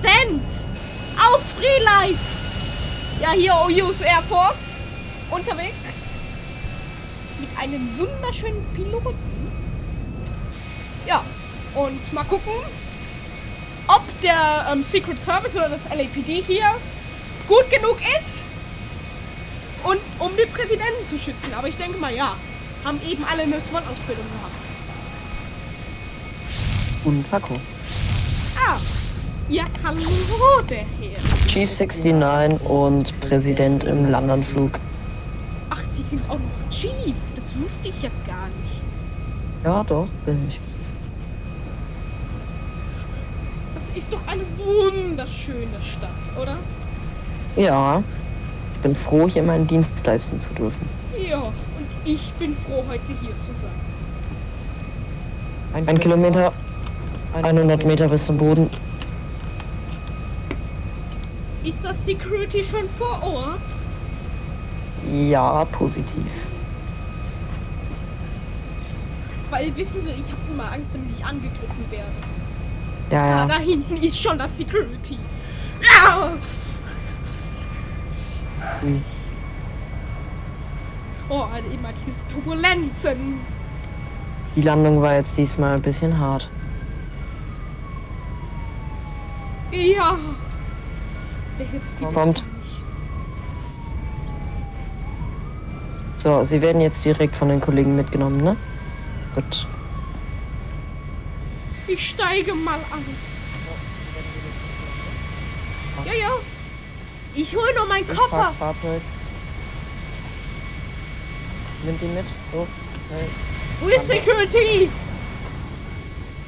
Präsident auf Free Life. Ja, hier OU's Air Force unterwegs mit einem wunderschönen Piloten. Ja, und mal gucken, ob der ähm, Secret Service oder das LAPD hier gut genug ist und um den Präsidenten zu schützen. Aber ich denke mal, ja, haben eben alle eine SWAT-Ausbildung gehabt. Und Paco. Ah, ja, hallo, der Herr. Chief 69 und Präsident im Landanflug. Ach, Sie sind auch noch Chief. Das wusste ich ja gar nicht. Ja, doch, bin ich. Das ist doch eine wunderschöne Stadt, oder? Ja. Ich bin froh, hier meinen Dienst leisten zu dürfen. Ja, und ich bin froh, heute hier zu sein. Ein Kilometer, 100 Meter bis zum Boden. Ist das Security schon vor Ort? Ja, positiv. Weil, wissen Sie, ich habe immer Angst, wenn ich angegriffen werde. Ja, Ah, ja. da hinten ist schon das Security. Ja! Ui. Oh, also immer diese Turbulenzen. Die Landung war jetzt diesmal ein bisschen hart. Ja. Kommt. So, sie werden jetzt direkt von den Kollegen mitgenommen, ne? Gut. Ich steige mal aus. Ja, ja. Ich hole nur meinen Koffer. Fahrzeug. Nimmt ihn mit. Los. Schnell. Wo ist Security?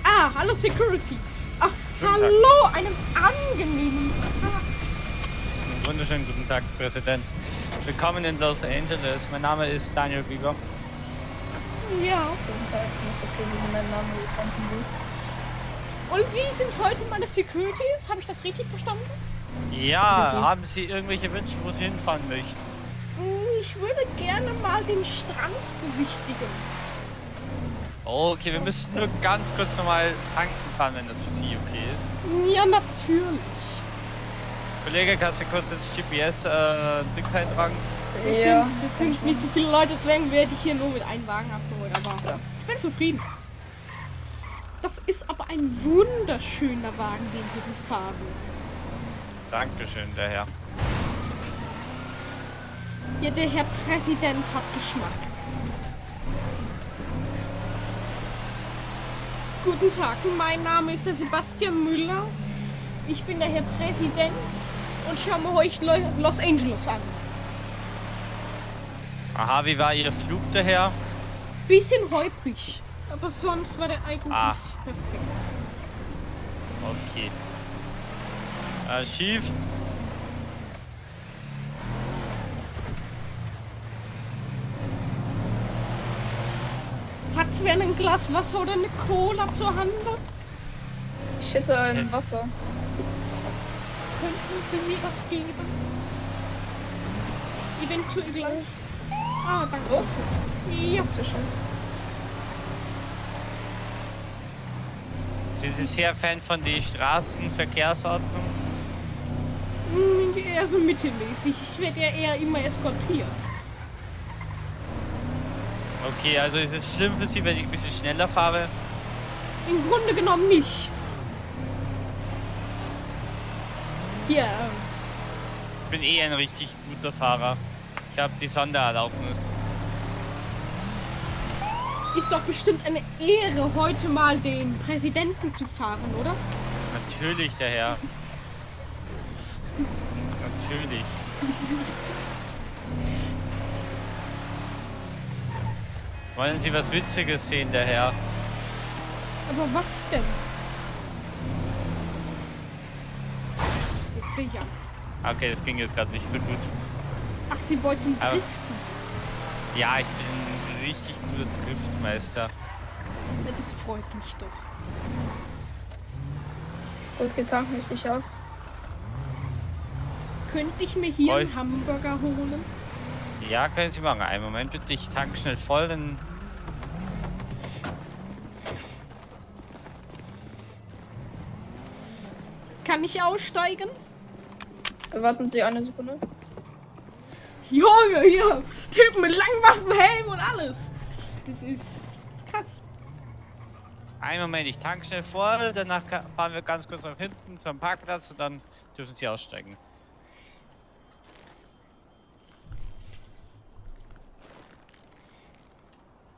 Ah, hallo Security. Ach, hallo, einem angenehmen Tag. Wunderschönen guten Tag, Präsident. Willkommen in Los Angeles. Mein Name ist Daniel Bieber. Ja. Und Sie sind heute meine Securities? Habe ich das richtig verstanden? Ja, haben Sie irgendwelche Wünsche, wo Sie hinfahren möchten? Hm, Ich würde gerne mal den Strand besichtigen. Okay, wir müssen nur ganz kurz nochmal tanken fahren, wenn das für Sie okay ist. Ja, natürlich. Kollege, kannst du kurz ins GPS-Dings eintragen? Es, Ja. sind, es sind nicht so viele Leute, deswegen werde ich hier nur mit einem Wagen abgeholt. Aber ich bin zufrieden. Das ist aber ein wunderschöner Wagen, den wir Sie fahren. Dankeschön, der Herr. Ja, der Herr Präsident hat Geschmack. Guten Tag, mein Name ist der Sebastian Müller. Ich bin der Herr Präsident und schauen wir euch Lo- Los Angeles an. Aha, wie war Ihr Flug, der Herr? Bisschen holprig, aber sonst war der eigentlich Ah. perfekt. Okay. Äh, Chief? Hat wer ein Glas Wasser oder eine Cola zur Hand? Ich hätte ein Wasser. Könnten Sie mir das geben? Eventuell gleich. Ah, danke. Ja. Bitte schön. Sind Sie sehr Fan von der Straßenverkehrsordnung? Eher so mittelmäßig. Ich werde ja eher immer eskortiert. Okay, also ist es schlimm für Sie, wenn ich ein bisschen schneller fahre? Im Grunde genommen nicht. Hier, Ich bin eh ein richtig guter Fahrer. Ich habe die Sondererlaubnis. ist doch bestimmt eine Ehre, heute mal den Präsidenten zu fahren, oder? Natürlich, der Herr. Natürlich. Wollen Sie was Witziges sehen, der Herr? Aber was denn? Jetzt krieg ich Angst. Okay, das ging jetzt gerade nicht so gut. Ach, Sie wollten Aber- driften. Ja, ich bin ein richtig guter Driftmeister. Ja, Das freut mich doch. Gut getankt, möchte ich auch. Könnte ich mir hier Oi. einen Hamburger holen? Ja, können Sie machen. Einen Moment bitte, ich tank schnell voll, dann... Kann ich aussteigen? Warten Sie eine Sekunde. Junge, hier. Typ mit Langwaffenhelm und alles. Das ist krass. Einen Moment, ich tank schnell voll, danach fahren wir ganz kurz nach hinten zum Parkplatz und dann dürfen Sie aussteigen.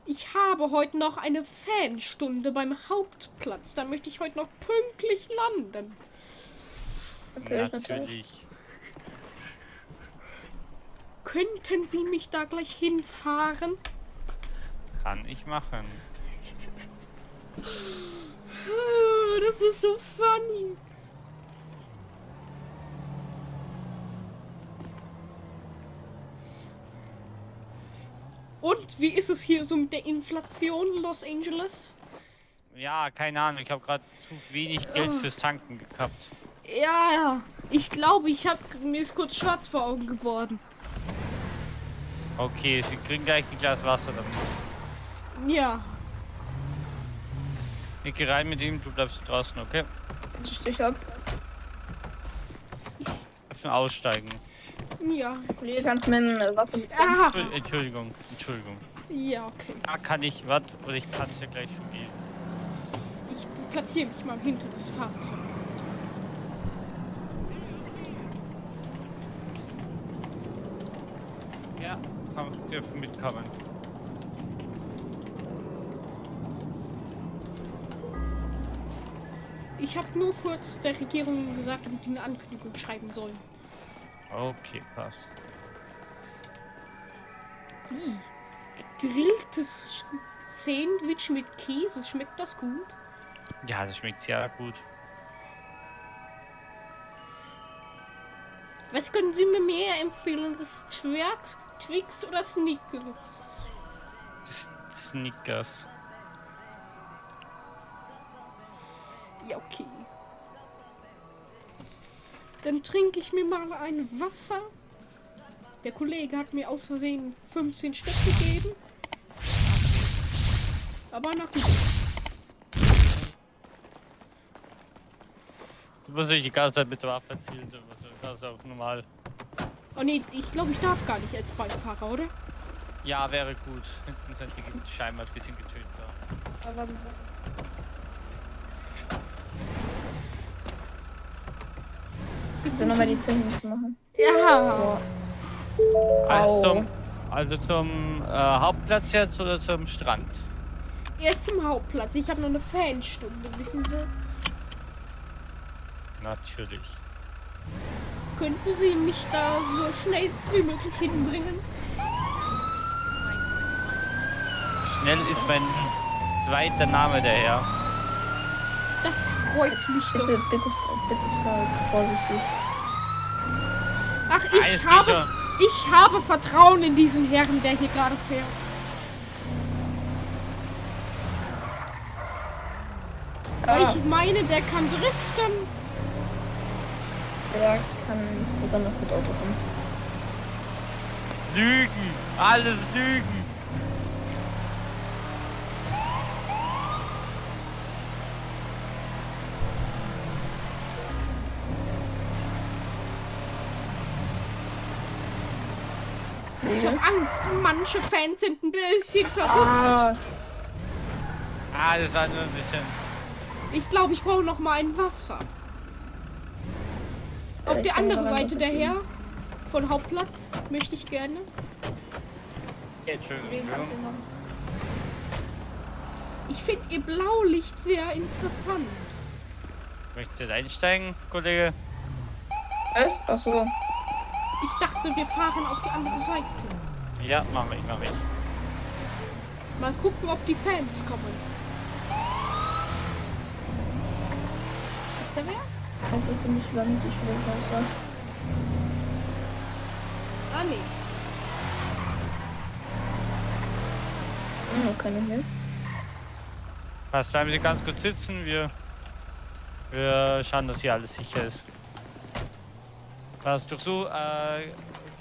Ich habe heute noch eine Fanstunde beim Hauptplatz. Da möchte ich heute noch pünktlich landen. Natürlich, natürlich. Natürlich. Könnten Sie mich da gleich hinfahren? Kann ich machen. Ah, Das ist so funny. Und wie ist es hier so mit der Inflation in Los Angeles? Ja, keine Ahnung, ich habe gerade zu wenig Geld Ah. fürs Tanken gehabt. Ja, ja. Ich glaube, ich habe mir ist kurz schwarz vor Augen geworden. Okay, Sie kriegen gleich ein Glas Wasser damit. Ja. Ich geh rein mit ihm, du bleibst draußen, okay? Ich stich ab. Dürfen aussteigen. Ja. Kollege, kannst du mir ein Wasser mitbringen? Ah. Entschuld- Entschuldigung, Entschuldigung. Ja, okay. Da kann ich, warte, oder ich kann es ja gleich schon gehen. Ich platziere mich mal hinter das Fahrzeug. Ja, komm, dürfen mitkommen. Ich habe nur kurz der Regierung gesagt, damit die eine Ankündigung schreiben sollen. Okay, passt. Wie? Gegrilltes Sandwich mit Käse, schmeckt das gut? Ja, das schmeckt sehr gut. Was können Sie mir mehr empfehlen? Das Twix, Twix oder Snickers? Das Snickers. Ja, okay. Dann trinke ich mir mal ein Wasser. Der Kollege hat mir aus Versehen 15 Stück gegeben. Aber na gut. Du musst nicht die ganze Zeit mit der Waffe erzielen, also das ist auch normal. Oh nee, ich glaube, ich darf gar nicht als Beifahrer, oder? Ja, wäre gut. Hinten sind die scheinbar ein bisschen getötet. Sie. Wissen Dann nochmal die Tür hinzumachen. Ja. Also Au. zum, also zum äh, Hauptplatz jetzt oder zum Strand? Erst im Hauptplatz. Ich habe noch eine Fanstunde, wissen Sie? Natürlich. Könnten Sie mich da so schnell wie möglich hinbringen? Schnell ist mein zweiter Name der Herr. Das freut mich doch. Bitte, bitte, bitte vorsichtig. Ach, ich geht habe, ich habe Vertrauen in diesen Herrn, der hier gerade fährt. Ah, ich meine, der kann driften. der kann nicht besonders gut Auto fahren. Lügen! Alles Lügen! Ich habe Angst. Manche Fans sind ein bisschen verrückt. Ah, Ah, das war nur ein bisschen. Ich glaube, ich brauche noch mal ein Wasser. Auf ich der anderen Seite. Herr von Hauptplatz möchte ich gerne. Entschuldigung. Ich finde ihr Blaulicht sehr interessant. Möchtest du einsteigen, Kollege? Was? Achso. Ich dachte, wir fahren auf die andere Seite. Ja, mach ich, mach ich. Mal gucken, ob die Fans kommen. Ist der wer? Einfach so nicht Land, ich will Wasser. Ah, nee. Hm, keine mehr. Passt, bleiben Sie ganz kurz sitzen. Wir, wir schauen, dass hier alles sicher ist. Passt, durchsuchen, äh,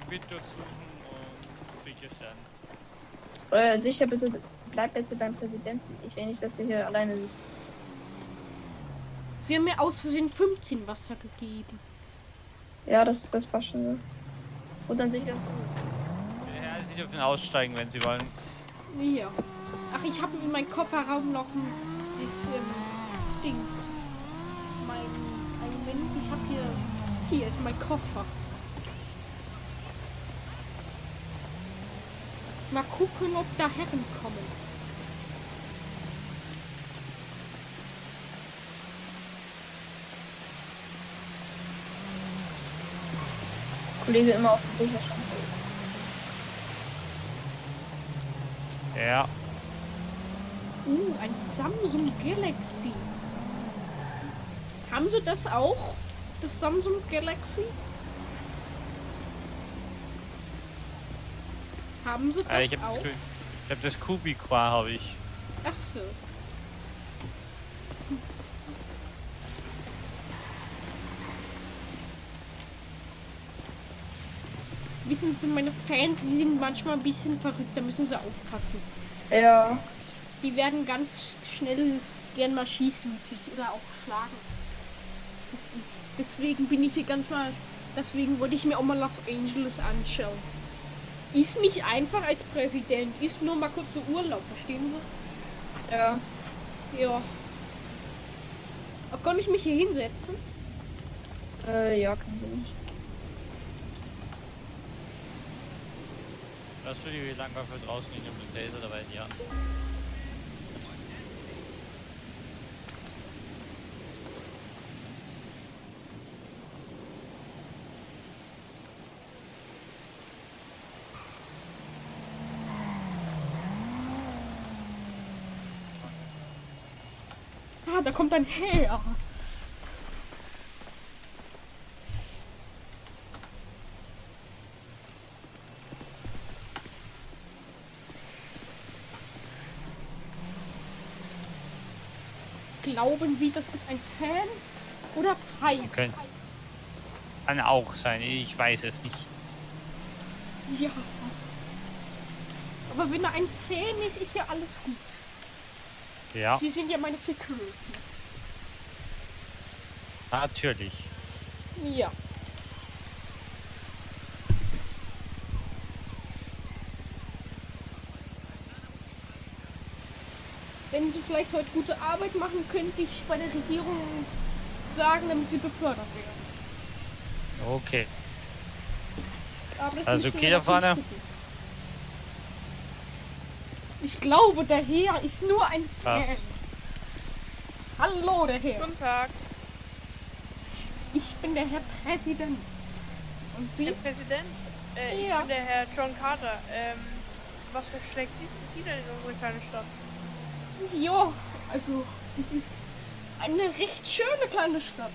Gebiet durchsuchen und sicherstellen. Äh, sicher bitte, bleib bitte beim Präsidenten. Ich will nicht, dass er hier alleine ist. Sie haben mir aus Versehen 15 Wasser gegeben. Ja, das, das passt schon so. Und dann sehe ich das. Ja, Sie dürfen aussteigen, wenn Sie wollen. Ja. Ach, ich habe in meinem Kofferraum noch ein das, ähm, Dings. Mein ein Moment, ich habe hier. Hier ist mein Koffer. Mal gucken, ob da Herren kommen. Kollege immer auf dem Bücherschrank. Ja. Uh, ein Samsung Galaxy. Haben Sie das auch? Das Samsung Galaxy? Haben Sie das Äh, ich habe auch? das, ich hab das Kubiqua, habe ich. Ach so. Wissen Sie, meine Fans, die sind manchmal ein bisschen verrückt, da müssen Sie aufpassen. Ja. Die werden ganz schnell gern mal schießwütig oder auch schlagen. Das ist, deswegen bin ich hier ganz mal, deswegen wollte ich mir auch mal Los Angeles anschauen. Ist nicht einfach als Präsident, ist nur mal kurz so Urlaub, verstehen Sie? Ja. Ja. Aber kann ich mich hier hinsetzen? Äh, ja, kann sie nicht. Hörst du die, für draußen in dem Taser dabei? Ja. Ah, da kommt ein Herr. Glauben Sie, das ist ein Fan oder Feind? Können, kann auch sein, ich weiß es nicht. Ja. Aber wenn er ein Fan ist, ist ja alles gut. Ja, Sie sind ja meine Security. natürlich. Ja. Wenn Sie vielleicht heute gute Arbeit machen, könnte ich bei der Regierung sagen, damit Sie befördert werden. Okay. Aber das Also okay da vorne? Ich glaube, der Herr ist nur ein Was? Fan. Hallo, der Herr. Guten Tag, Ich bin der Herr Präsident. Und Sie? Herr Präsident. Äh, ich Ja. bin der Herr John Carter. Ähm, was für schlecht ist, ist Sie denn in unsere kleine Stadt? Ja, also das ist eine recht schöne kleine Stadt.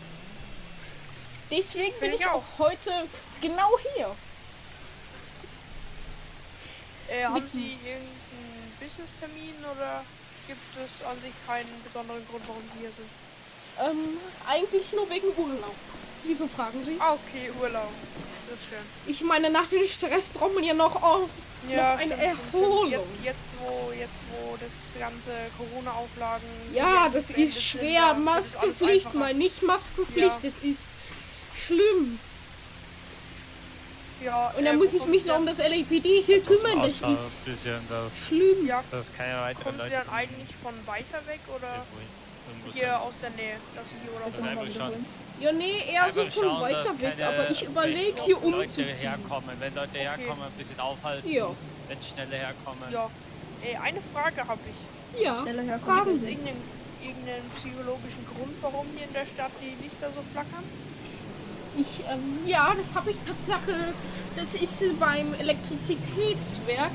Deswegen bin Finde ich ich auch heute genau hier. Äh, haben Sie irgendeinen Business-Termin oder gibt es an sich keinen besonderen Grund, warum Sie hier sind? Ähm, eigentlich nur wegen Urlaub. Wieso fragen Sie? Ah, okay, Urlaub. Das ist schön. Ich meine, nach dem Stress braucht man ja noch oh, Ja, eine stimmt. Erholung. Jetzt, jetzt, wo, jetzt, wo das ganze Corona-Auflagen. Ja, das ist sind, schwer. ist alles Maskenpflicht, mal nicht Maskenpflicht, Ja. das ist schlimm. Ja, Und dann äh, muss ich mich noch um das LAPD hier kümmern, das ist bisschen, dass, schlimm. Ja, dass keine weiteren kommen Sie dann eigentlich von weiter weg oder irgendwo hier aus der Nähe, dass Sie hier Urlaub Also einfach. Ja, nee, eher so Einfach von schauen, weiter weg, keine aber ich überlege hier Leute umzuziehen. herkommen. Wenn Leute herkommen, ein bisschen aufhalten. Ja. Wenn schnelle herkommen. Ja. Ey, eine Frage habe ich. Ja, Schneller herkommen. fragen Gibt es Sie. irgendeinen, irgendeinen psychologischen Grund, warum hier in der Stadt die Lichter so flackern? Ich, ähm, ja, das habe ich Tatsache. Das ist beim Elektrizitätswerk.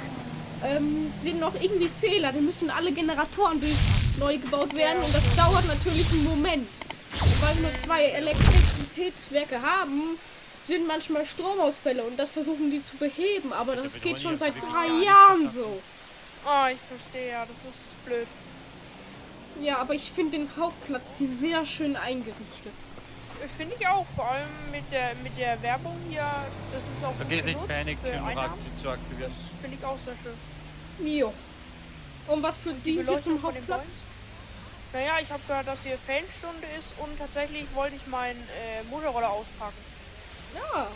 Ähm, sind noch irgendwie Fehler. Da müssen alle Generatoren durch neu gebaut werden und das dauert natürlich einen Moment. Und weil wir nur zwei Elektrizitätswerke haben, sind manchmal Stromausfälle und das versuchen die zu beheben. Aber das geht schon seit drei Jahren so. Ah, ich verstehe, ja, das ist blöd. Ja, aber ich finde den Hauptplatz hier sehr schön eingerichtet. Finde ich auch, vor allem mit der mit der Werbung hier, das ist auch Vergiss nicht akti- zu aktivieren. Das finde ich auch sehr schön. Jo. Und was führt Sie hier zum Hauptplatz? Naja, ich habe gehört, dass hier Fanstunde ist und tatsächlich wollte ich meinen äh, Motorroller auspacken. Ja,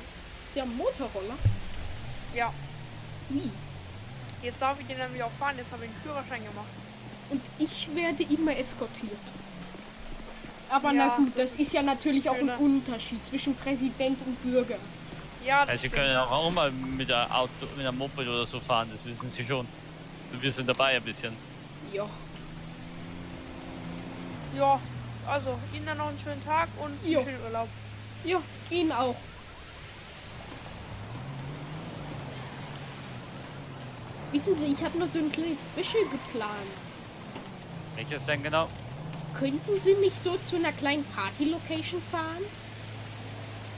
Sie haben einen Motorroller. Ja, Wie? jetzt darf ich den nämlich auch fahren. Jetzt habe ich einen Führerschein gemacht. Und ich werde immer eskortiert. Aber Ja, na gut, das das ist ja natürlich auch ein. Unterschied zwischen Präsident und Bürger. Ja, das Also Sie stimmt. können auch, auch mal mit der Auto, mit einem Moped oder so fahren, das wissen Sie schon. Wir sind dabei ein bisschen. Ja. Ja, also Ihnen dann noch einen schönen Tag und einen Jo. schönen Urlaub. Ja, Ihnen auch. Wissen Sie, ich habe noch so ein kleines Special geplant. Welches denn genau? Könnten Sie mich so zu einer kleinen Party-Location fahren?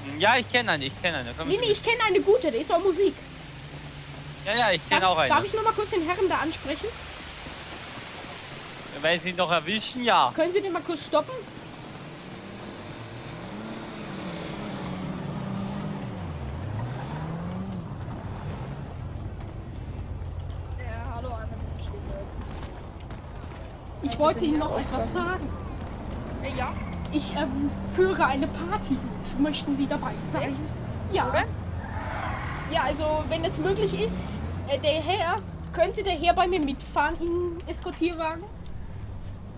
Hm, Ja, ich kenne eine, ich kenne eine. Nee, nee, ich kenne eine gute, da ist auch Musik. Ja, ja, ich kenne Darf, auch eine. darf ich noch mal kurz den Herren da ansprechen? Wenn Sie noch erwischen, ja. Können Sie den mal kurz stoppen? Ja, hallo. Ich wollte Ihnen noch etwas sagen. Äh, ja, Ich ähm, führe eine Party durch. Möchten Sie dabei sein? Ja. Oder? Ja, also wenn es möglich ist, äh, der Herr, könnte der Herr bei mir mitfahren in Eskortierwagen?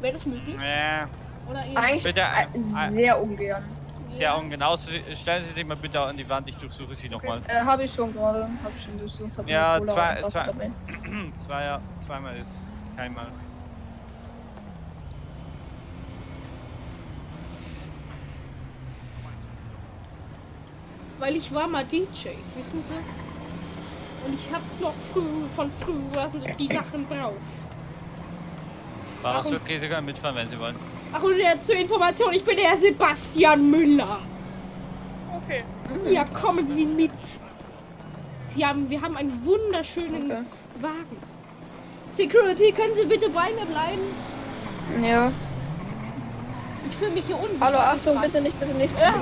Wäre das möglich? Äh, Oder eher? Eigentlich Bitte, äh, äh, sehr ungern. sehr ungenau. Sie- Stellen Sie sich mal bitte an die Wand, ich durchsuche Sie nochmal. Äh, habe ich schon gerade. Hab schon durchsucht. Hab Ja, zwei- zwei-. Zweier, zweimal ist keinmal. Weil ich war mal DJ, wissen Sie? Und ich hab noch früh, von früher die Sachen drauf. War das Ach, und- okay, Sie können mitfahren, wenn Sie wollen. Ach, und äh, zur Information, ich bin der Sebastian Müller. okay. Ja, kommen Sie mit. Sie haben, wir haben einen wunderschönen Okay. Wagen. Security, können Sie bitte bei mir bleiben? Ja. Ich fühle mich hier unsicher. Hallo, Achtung, bitte nicht, bitte nicht. Ja.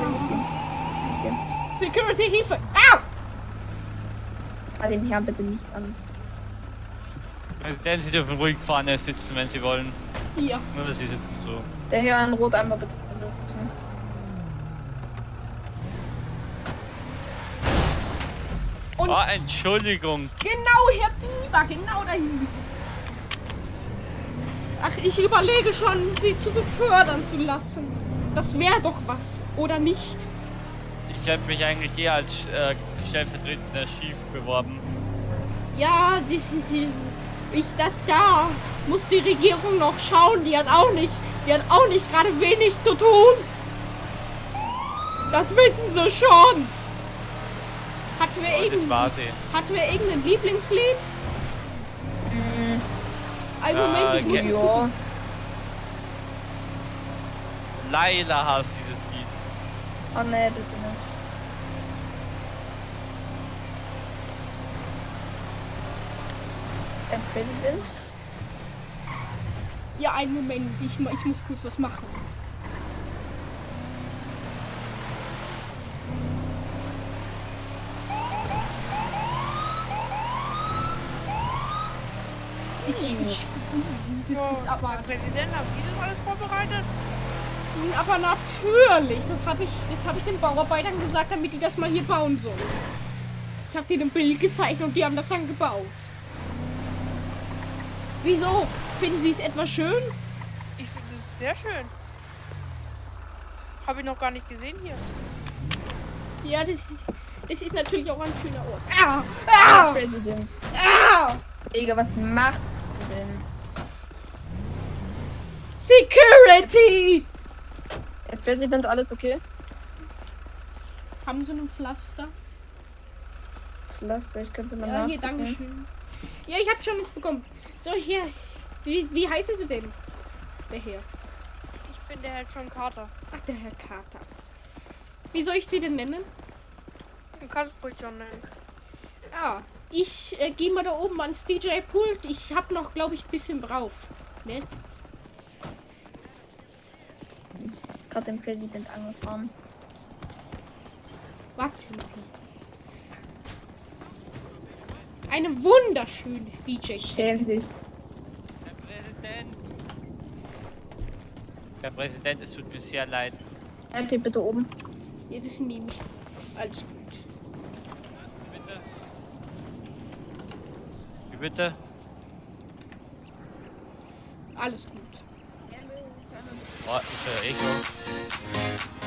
Security, Hilfe! Au! Ah, den Herrn bitte nicht an. Denn Sie dürfen ruhig vorne sitzen, wenn Sie wollen. Hier. Nur, dass Sie sitzen so. Der Herr in Rot einmal bitte. sitzen. Und Oh, Entschuldigung. genau, Herr Bieber, genau dahin müssen Sie. Ach, ich überlege schon, Sie zu befördern zu lassen. Das wäre doch was, oder nicht? Ich habe mich eigentlich eher als äh, stellvertretender Chief beworben. Ja, das ist. Ich, das da muss die Regierung noch schauen. Die hat auch nicht, die hat auch nicht gerade wenig zu tun. Das wissen sie schon. Hatten wir, Und das irgend, war sie. hatten wir irgendein Lieblingslied? Ein Äh, Moment, ich muss Ja. Laila hasst dieses Lied. Oh ne, bitte nicht. Präsident? Ja, einen Moment. Ich, ich muss kurz was machen. Ich, ich, das ist aber, Herr Präsident, haben Sie das alles vorbereitet? aber natürlich. Das habe ich, das habe ich den Bauarbeitern gesagt, damit die das mal hier bauen sollen. Ich habe denen ein Bild gezeichnet und die haben das dann gebaut. Wieso? Finden Sie es etwa schön? Ich finde es sehr schön. Habe ich noch gar nicht gesehen hier. Ja, das ist, das ist natürlich auch ein schöner Ort. Ah, ah, Präsident. ah. Digga, was machst du denn? Security! Herr Präsident, alles okay? Haben Sie ein Pflaster? Pflaster, ich könnte mal Ja, hier, nachgucken. danke schön. Ja, ich habe schon nichts bekommen. So, hier. Wie, wie heißen Sie denn? Der Herr. Ich bin der Herr John Carter. Ach, der Herr Carter. Wie soll ich Sie denn nennen? Du kannst ruhig John nennen. Ah, ich äh, gehe mal da oben ans DJ-Pult. Ich habe noch, glaube ich, ein bisschen drauf. Ne? Ist gerade den Präsident angefahren. Warten Sie. Eine wunderschönes DJ. Schäm dich. Herr Präsident. Herr Präsident, es tut mir sehr leid. MP bitte oben. Jetzt nehme ich alles gut. Bitte? Wie bitte? Alles gut. Oh, ist ja Echo.